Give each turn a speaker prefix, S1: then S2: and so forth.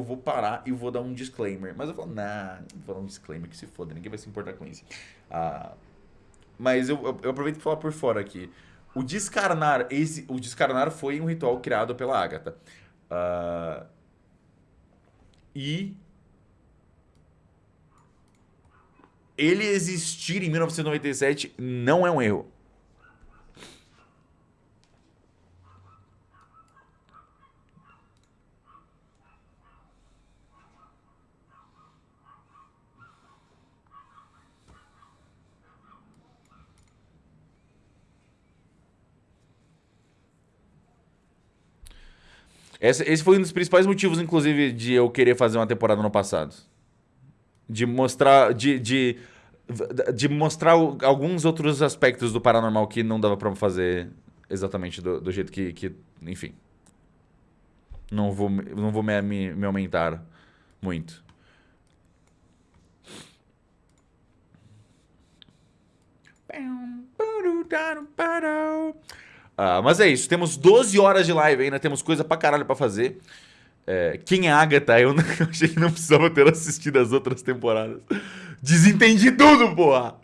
S1: eu vou parar e vou dar um disclaimer. Mas eu falo, nah, vou dar um disclaimer que se foda, ninguém vai se importar com isso. Ah, mas eu, eu, eu aproveito para falar por fora aqui. O descarnar, esse, o descarnar foi um ritual criado pela Agatha. Uh, e ele existir em 1997 não é um erro. Esse, esse foi um dos principais motivos, inclusive, de eu querer fazer uma temporada no passado. De mostrar. De, de, de mostrar alguns outros aspectos do paranormal que não dava pra fazer exatamente do, do jeito que, que. Enfim. Não vou, não vou me, me, me aumentar muito. Ah, mas é isso, temos 12 horas de live ainda, temos coisa pra caralho pra fazer. É, quem é Agatha? Eu, não, eu achei que não precisava ter assistido as outras temporadas. Desentendi tudo, porra!